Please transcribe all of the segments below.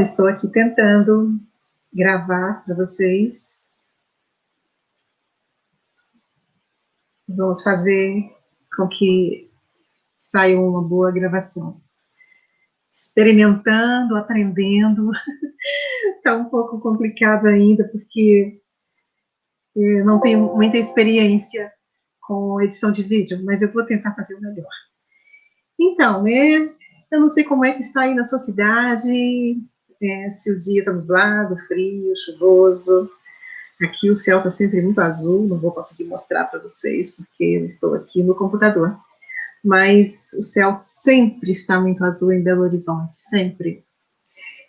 Estou aqui tentando gravar para vocês. Vamos fazer com que saia uma boa gravação. Experimentando, aprendendo. Está um pouco complicado ainda, porque eu não tenho muita experiência com edição de vídeo, mas eu vou tentar fazer o melhor. Então, né, eu não sei como é que está aí na sua cidade, é, se o dia está nublado, frio, chuvoso. Aqui o céu está sempre muito azul, não vou conseguir mostrar para vocês, porque eu estou aqui no computador. Mas o céu sempre está muito azul em Belo Horizonte, sempre.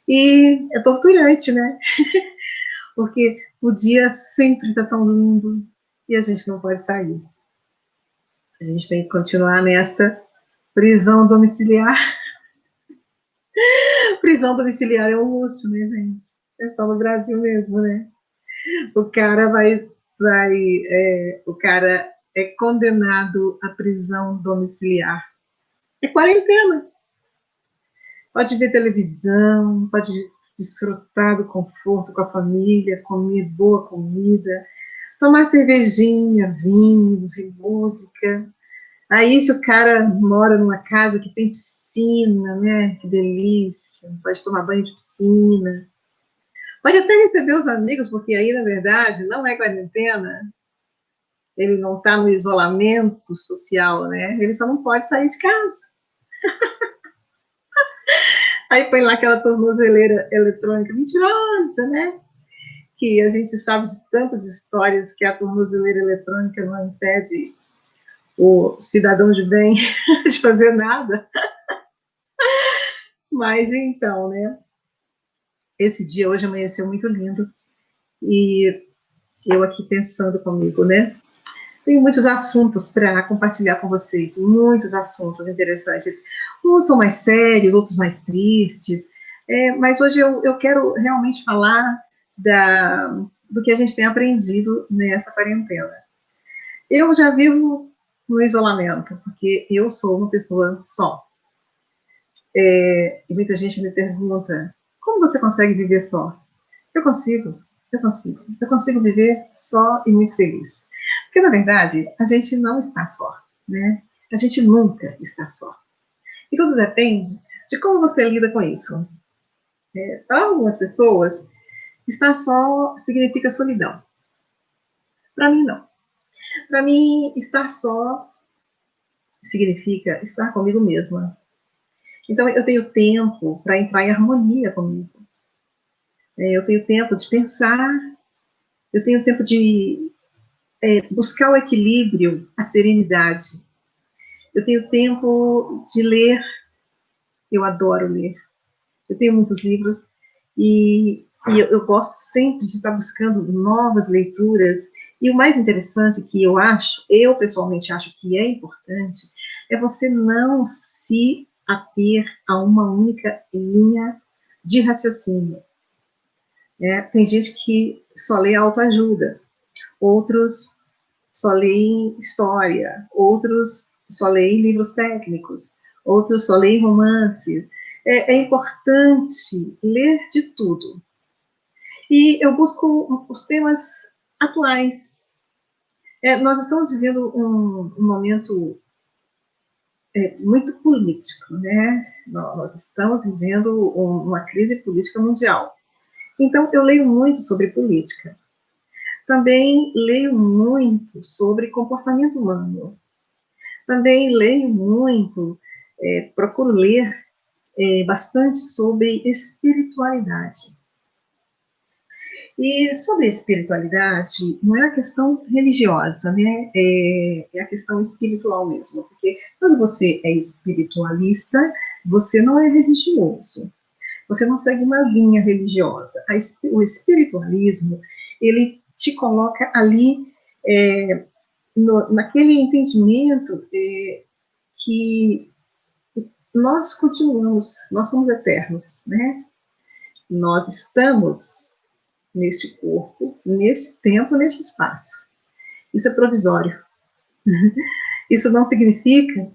E é torturante, né? porque o dia sempre está tão lindo e a gente não pode sair. A gente tem que continuar nesta prisão domiciliar. Prisão domiciliar é um luxo, né, gente? É só no Brasil mesmo, né? O cara vai, vai é, o cara é condenado à prisão domiciliar. É quarentena. Pode ver televisão, pode desfrutar do conforto com a família, comer boa comida, tomar cervejinha, vinho, ouvir música. Aí, se o cara mora numa casa que tem piscina, né? Que delícia, pode tomar banho de piscina. Pode até receber os amigos, porque aí, na verdade, não é quarentena. Ele não está no isolamento social, né? Ele só não pode sair de casa. Aí põe lá aquela tornozeleira eletrônica mentirosa, né? Que a gente sabe de tantas histórias que a tornozeleira eletrônica não impede o cidadão de bem de fazer nada. Mas então, né? Esse dia hoje amanheceu muito lindo e eu aqui pensando comigo, né? Tenho muitos assuntos para compartilhar com vocês, muitos assuntos interessantes. Uns são mais sérios, outros mais tristes, é, mas hoje eu, eu quero realmente falar da, do que a gente tem aprendido nessa quarentena. Eu já vivo no isolamento, porque eu sou uma pessoa só. É, e muita gente me pergunta, como você consegue viver só? Eu consigo, eu consigo. Eu consigo viver só e muito feliz. Porque, na verdade, a gente não está só, né? A gente nunca está só. E tudo depende de como você lida com isso. É, para algumas pessoas, estar só significa solidão. Para mim, não. Para mim, estar só significa estar comigo mesma. Então, eu tenho tempo para entrar em harmonia comigo. É, eu tenho tempo de pensar, eu tenho tempo de é, buscar o equilíbrio, a serenidade. Eu tenho tempo de ler, eu adoro ler. Eu tenho muitos livros e, e eu, eu gosto sempre de estar buscando novas leituras. E o mais interessante que eu acho, eu pessoalmente acho que é importante, é você não se ater a uma única linha de raciocínio. É, tem gente que só lê autoajuda, outros só leem história, outros só leem livros técnicos, outros só leem romance. É, é importante ler de tudo. E eu busco os temas atuais. É, nós estamos vivendo um, um momento é, muito político, né? Nós estamos vivendo uma crise política mundial. Então, eu leio muito sobre política. Também leio muito sobre comportamento humano. Também leio muito, é, procuro ler é, bastante sobre espiritualidade. E sobre espiritualidade, não é a questão religiosa, né? É, é, a questão espiritual mesmo. Porque quando você é espiritualista, você não é religioso. Você não segue uma linha religiosa. A, o espiritualismo, ele te coloca ali é, no, naquele entendimento é, que nós continuamos, nós somos eternos, né? Nós estamos neste corpo, neste tempo, neste espaço. Isso é provisório. Isso não significa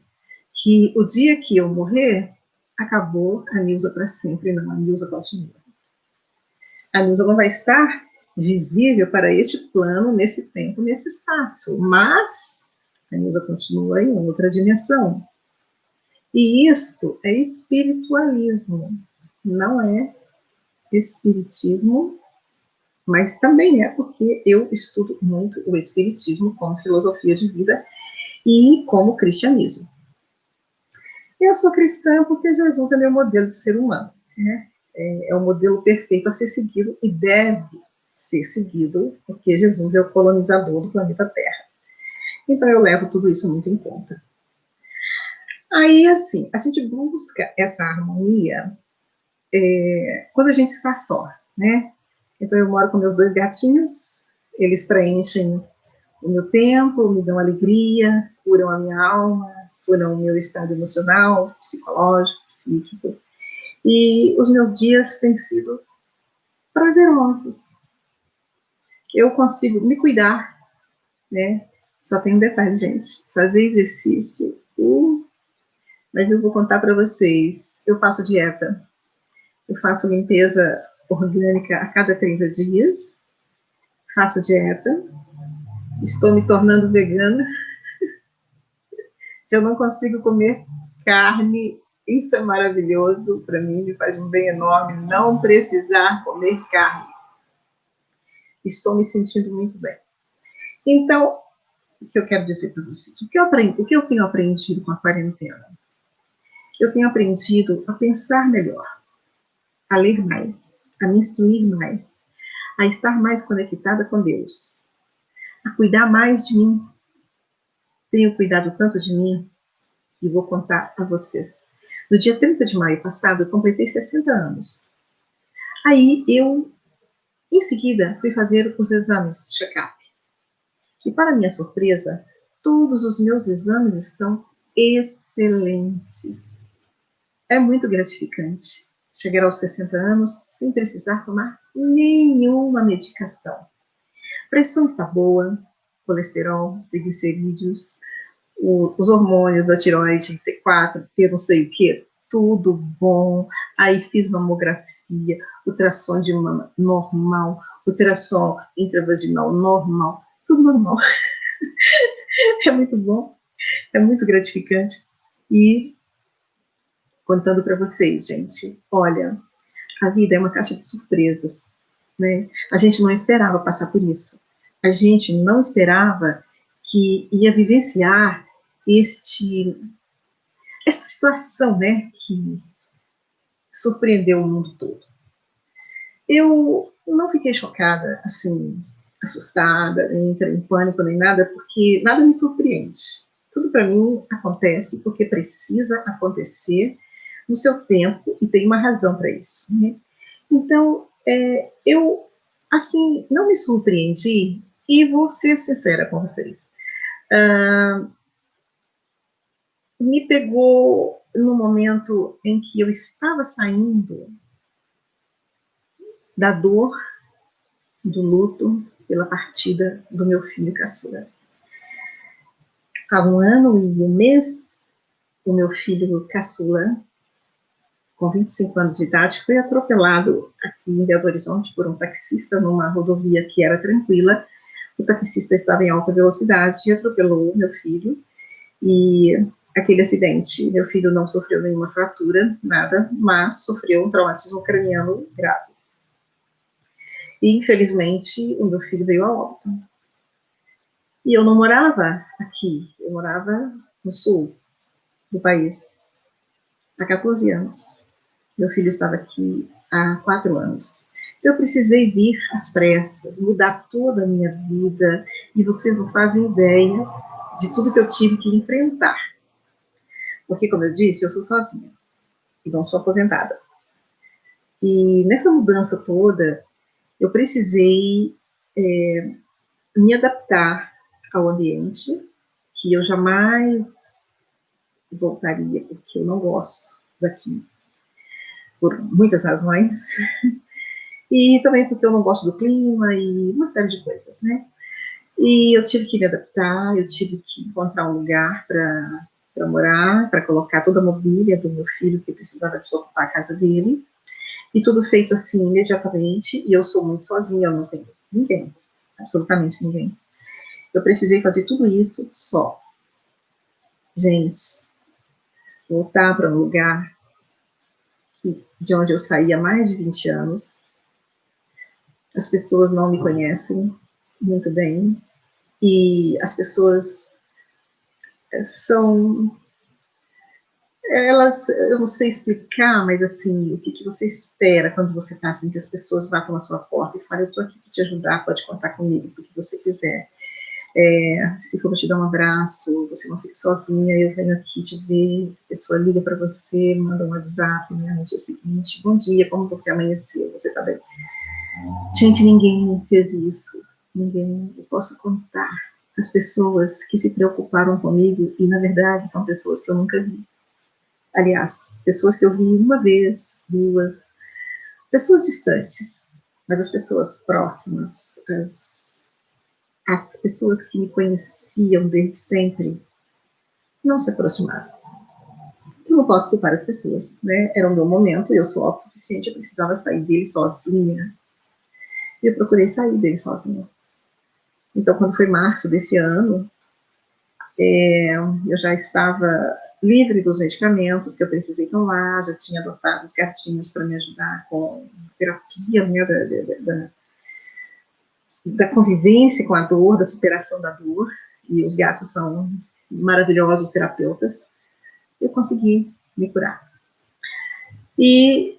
que o dia que eu morrer, acabou a Nilza para sempre. Não, a Nilza continua. A Nilza não vai estar visível para este plano, nesse tempo, nesse espaço, mas a Nilza continua em outra dimensão. E isto é espiritualismo, não é espiritismo, mas também é porque eu estudo muito o espiritismo como filosofia de vida e como cristianismo. Eu sou cristã porque Jesus é meu modelo de ser humano, né? É, é o modelo perfeito a ser seguido e deve ser seguido, porque Jesus é o colonizador do planeta Terra. Então eu levo tudo isso muito em conta. Aí, assim, a gente busca essa harmonia é, quando a gente está só, né? Então eu moro com meus dois gatinhos, eles preenchem o meu tempo, me dão alegria, curam a minha alma, curam o meu estado emocional, psicológico, psíquico. E os meus dias têm sido prazerosos. Eu consigo me cuidar, né? Só tem um detalhe, gente. Fazer exercício. Uh, mas eu vou contar para vocês. Eu faço dieta. Eu faço limpeza orgânica a cada 30 dias. Faço dieta. Estou me tornando vegana. Eu não consigo comer carne isso é maravilhoso para mim, me faz um bem enorme não precisar comer carne. Estou me sentindo muito bem. Então, o que eu quero dizer para vocês? O que, eu aprendi, o que eu tenho aprendido com a quarentena? Eu tenho aprendido a pensar melhor, a ler mais, a me instruir mais, a estar mais conectada com Deus, a cuidar mais de mim. Tenho cuidado tanto de mim que vou contar a vocês. No dia 30 de maio passado, eu completei 60 anos. Aí eu, em seguida, fui fazer os exames de check-up. E para minha surpresa, todos os meus exames estão excelentes. É muito gratificante chegar aos 60 anos sem precisar tomar nenhuma medicação. Pressão está boa, colesterol, triglicerídeos, os hormônios da tiroide, T4, T não sei o que, tudo bom. Aí fiz mamografia, ultrassom de mama normal, ultrassom intravaginal normal, tudo normal. é muito bom, é muito gratificante. E contando para vocês, gente, olha, a vida é uma caixa de surpresas, né? A gente não esperava passar por isso. A gente não esperava que ia vivenciar este essa situação, né, que surpreendeu o mundo todo. Eu não fiquei chocada, assim, assustada, nem entrei em pânico, nem nada, porque nada me surpreende. Tudo para mim acontece porque precisa acontecer no seu tempo e tem uma razão para isso. Né? Então, é, eu, assim, não me surpreendi e vou ser sincera com vocês. Me pegou no momento em que eu estava saindo da dor, do luto pela partida do meu filho caçula. Há um ano e um mês, o meu filho caçula, com 25 anos de idade, foi atropelado aqui em Belo Horizonte por um taxista numa rodovia que era tranquila. O taxista estava em alta velocidade e atropelou meu filho. E aquele acidente. Meu filho não sofreu nenhuma fratura, nada, mas sofreu um traumatismo craniano grave. E, infelizmente, o meu filho veio a óbito. E eu não morava aqui, eu morava no sul do país, há 14 anos. Meu filho estava aqui há quatro anos. Então, eu precisei vir às pressas, mudar toda a minha vida, e vocês não fazem ideia de tudo que eu tive que enfrentar porque, como eu disse, eu sou sozinha e não sou aposentada. E nessa mudança toda, eu precisei é, me adaptar ao ambiente, que eu jamais voltaria, porque eu não gosto daqui, por muitas razões. E também porque eu não gosto do clima e uma série de coisas, né? E eu tive que me adaptar, eu tive que encontrar um lugar para morar, para colocar toda a mobília do meu filho que precisava desocupar a casa dele. E tudo feito assim imediatamente, e eu sou muito sozinha, eu não tenho ninguém, absolutamente ninguém. Eu precisei fazer tudo isso só. Gente, voltar para um lugar de onde eu saí há mais de 20 anos, as pessoas não me conhecem muito bem, e as pessoas são elas, eu não sei explicar, mas assim, o que, que você espera quando você está assim, que as pessoas batam na sua porta e falam, eu estou aqui para te ajudar, pode contar comigo, o que você quiser. É, se for te dar um abraço, você não fica sozinha, eu venho aqui te ver, a pessoa liga para você, manda um WhatsApp né, no dia seguinte, bom dia, como você amanheceu, você está bem? Gente, ninguém fez isso, ninguém, eu posso contar as pessoas que se preocuparam comigo e, na verdade, são pessoas que eu nunca vi aliás, pessoas que eu vi uma vez, duas, pessoas distantes, mas as pessoas próximas, as, as pessoas que me conheciam desde sempre, não se aproximaram. Eu não posso culpar as pessoas, né? Era o meu momento, eu sou autossuficiente, eu precisava sair dele sozinha. E eu procurei sair dele sozinha. Então, quando foi março desse ano, é, eu já estava livre dos medicamentos que eu precisei tomar, já tinha adotado os gatinhos para me ajudar com terapia né, da, da, da, convivência com a dor, da superação da dor, e os gatos são maravilhosos terapeutas, eu consegui me curar. E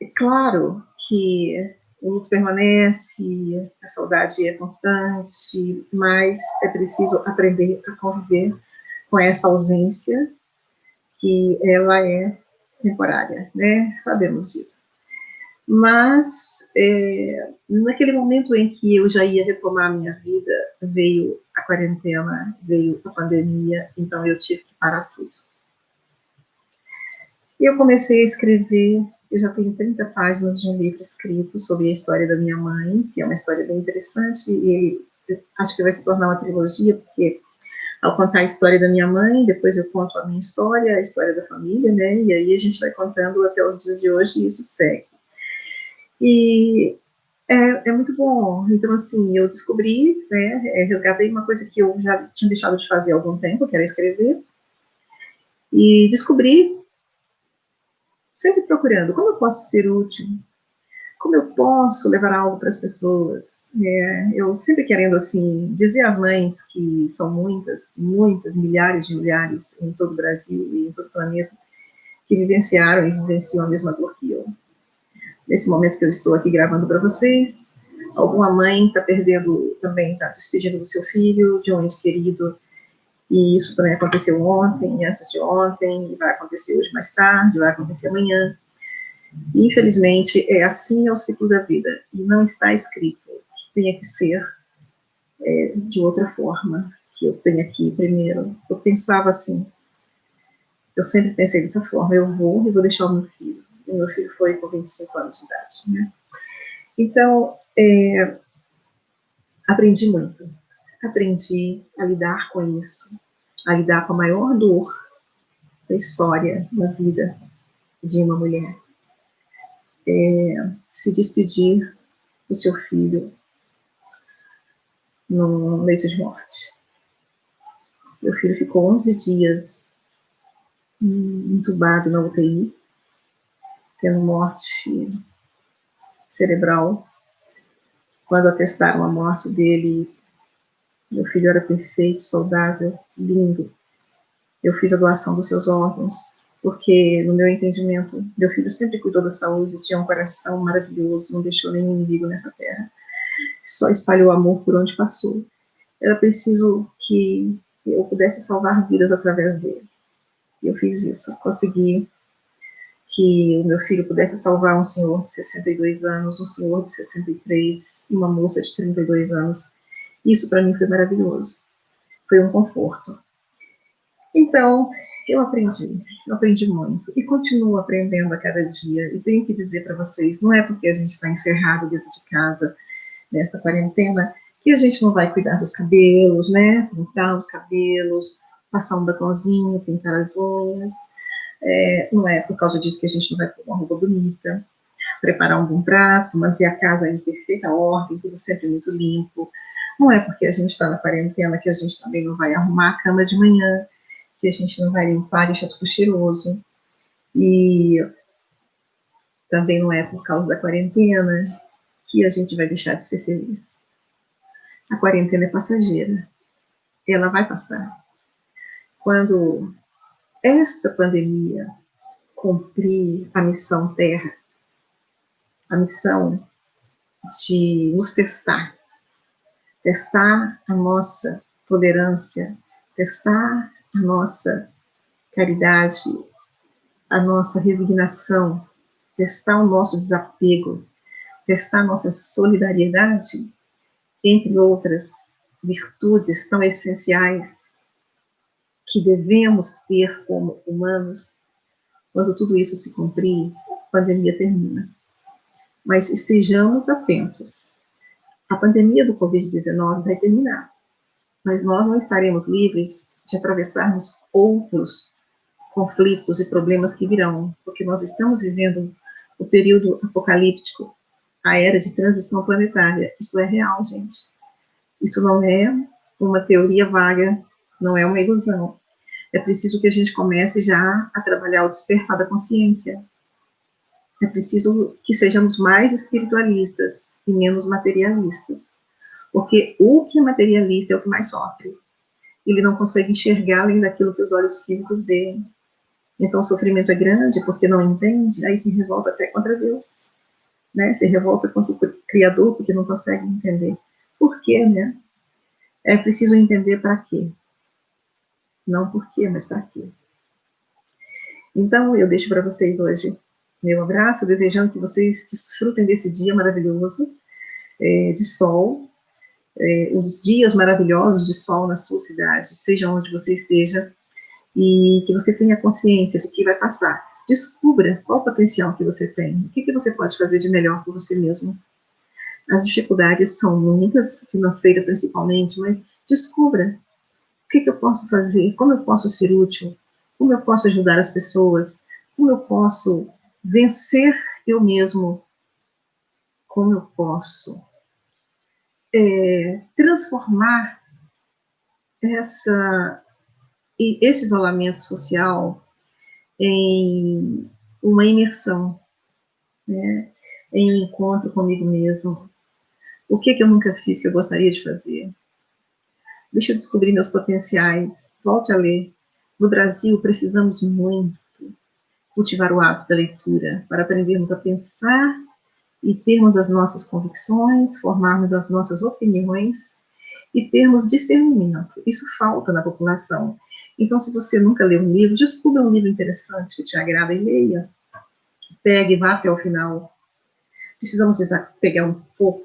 é claro que o luto permanece, a saudade é constante, mas é preciso aprender a conviver com essa ausência, que ela é temporária, né? Sabemos disso. Mas, é, naquele momento em que eu já ia retomar a minha vida, veio a quarentena, veio a pandemia, então eu tive que parar tudo. E eu comecei a escrever, eu já tenho 30 páginas de um livro escrito sobre a história da minha mãe, que é uma história bem interessante, e acho que vai se tornar uma trilogia, porque ao contar a história da minha mãe, depois eu conto a minha história, a história da família, né? E aí a gente vai contando até os dias de hoje e isso segue. E é, é muito bom. Então, assim, eu descobri, né? É, resgatei uma coisa que eu já tinha deixado de fazer há algum tempo, que era escrever. E descobri, sempre procurando, como eu posso ser útil como eu posso levar algo para as pessoas? É, eu sempre querendo, assim, dizer às mães, que são muitas, muitas, milhares de milhares em todo o Brasil e em todo o planeta, que vivenciaram e vivenciam a mesma dor que eu. Nesse momento que eu estou aqui gravando para vocês, alguma mãe está perdendo, também está despedindo do seu filho, de um ente querido, e isso também aconteceu ontem, antes de ontem, vai acontecer hoje mais tarde, vai acontecer amanhã. Infelizmente, é assim é o ciclo da vida, e não está escrito que tenha que ser é, de outra forma, que eu tenha aqui primeiro. Eu pensava assim, eu sempre pensei dessa forma, eu vou e vou deixar o meu filho. Meu filho foi com 25 anos de idade, né? Então, é, aprendi muito. Aprendi a lidar com isso, a lidar com a maior dor da história, da vida de uma mulher é, se despedir do seu filho no leito de morte. Meu filho ficou 11 dias entubado na UTI, tendo morte cerebral. Quando atestaram a morte dele, meu filho era perfeito, saudável, lindo. Eu fiz a doação dos seus órgãos porque, no meu entendimento, meu filho sempre cuidou da saúde, tinha um coração maravilhoso, não deixou nenhum inimigo nessa terra, só espalhou amor por onde passou. Era preciso que eu pudesse salvar vidas através dele. E eu fiz isso, consegui que o meu filho pudesse salvar um senhor de 62 anos, um senhor de 63 e uma moça de 32 anos. Isso para mim foi maravilhoso. Foi um conforto. Então, eu aprendi, eu aprendi muito e continuo aprendendo a cada dia. E tenho que dizer para vocês, não é porque a gente está encerrado dentro de casa nesta quarentena que a gente não vai cuidar dos cabelos, né? Pintar os cabelos, passar um batonzinho, pintar as unhas. É, não é por causa disso que a gente não vai pôr uma roupa bonita. preparar um bom prato, manter a casa em perfeita ordem, tudo sempre muito limpo. Não é porque a gente está na quarentena que a gente também não vai arrumar a cama de manhã, que a gente não vai limpar e deixar tudo cheiroso. E também não é por causa da quarentena que a gente vai deixar de ser feliz. A quarentena é passageira. Ela vai passar. Quando esta pandemia cumprir a missão Terra, a missão de nos testar, testar a nossa tolerância, testar a nossa caridade, a nossa resignação, testar o nosso desapego, testar a nossa solidariedade, entre outras virtudes tão essenciais que devemos ter como humanos, quando tudo isso se cumprir, a pandemia termina. Mas estejamos atentos. A pandemia do Covid-19 vai terminar, mas nós não estaremos livres de atravessarmos outros conflitos e problemas que virão, porque nós estamos vivendo o período apocalíptico, a era de transição planetária. Isso é real, gente. Isso não é uma teoria vaga, não é uma ilusão é preciso que a gente comece já a trabalhar o despertar da consciência. É preciso que sejamos mais espiritualistas e menos materialistas. Porque o que é materialista é o que mais sofre. Ele não consegue enxergar além daquilo que os olhos físicos veem. Então o sofrimento é grande porque não entende, aí se revolta até contra Deus. Né? Se revolta contra o Criador porque não consegue entender. Por quê, né? É preciso entender para quê. Não por quê, mas para quê. Então, eu deixo para vocês hoje meu abraço, desejando que vocês desfrutem desse dia maravilhoso é, de sol, é, os dias maravilhosos de sol na sua cidade, seja onde você esteja, e que você tenha consciência de que vai passar. Descubra qual o potencial que você tem, o que, que você pode fazer de melhor por você mesmo. As dificuldades são muitas, financeira principalmente, mas descubra que, que eu posso fazer? Como eu posso ser útil? Como eu posso ajudar as pessoas? Como eu posso vencer eu mesmo? Como eu posso é, transformar essa, esse isolamento social em uma imersão, né? em um encontro comigo mesmo. O que, que eu nunca fiz que eu gostaria de fazer? Deixa eu descobrir meus potenciais. Volte a ler. No Brasil, precisamos muito cultivar o hábito da leitura para aprendermos a pensar e termos as nossas convicções, formarmos as nossas opiniões e termos discernimento. Isso falta na população. Então, se você nunca leu um livro, descubra um livro interessante que te agrada e leia. Pegue e vá até o final. Precisamos pegar um pouco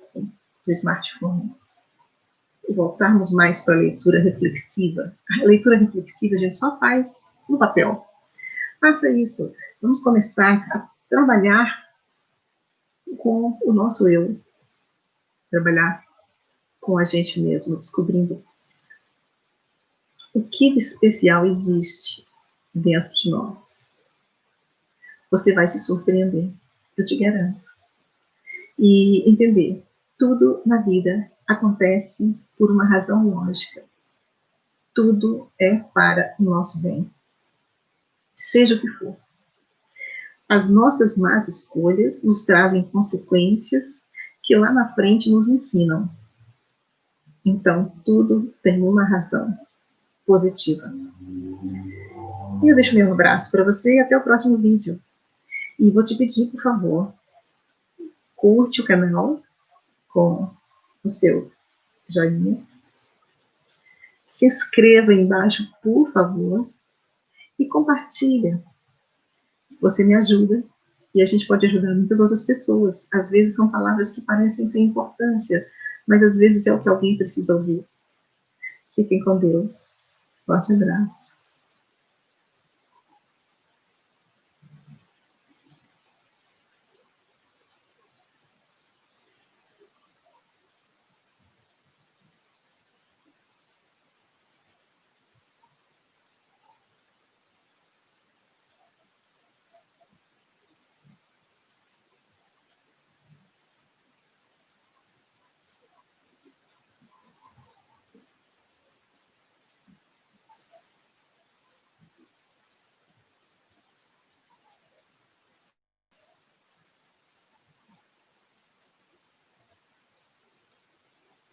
do smartphone voltarmos mais para a leitura reflexiva. A leitura reflexiva a gente só faz no papel. Faça isso. Vamos começar a trabalhar com o nosso eu. Trabalhar com a gente mesmo, descobrindo o que de especial existe dentro de nós. Você vai se surpreender, eu te garanto. E entender, tudo na vida acontece por uma razão lógica. Tudo é para o nosso bem, seja o que for. As nossas más escolhas nos trazem consequências que lá na frente nos ensinam. Então, tudo tem uma razão positiva. E eu deixo meu abraço para você e até o próximo vídeo. E vou te pedir, por favor, curte o canal com o seu joinha. Se inscreva aí embaixo, por favor, e compartilha. Você me ajuda e a gente pode ajudar muitas outras pessoas. Às vezes são palavras que parecem sem importância, mas às vezes é o que alguém precisa ouvir. Fiquem com Deus. Forte abraço.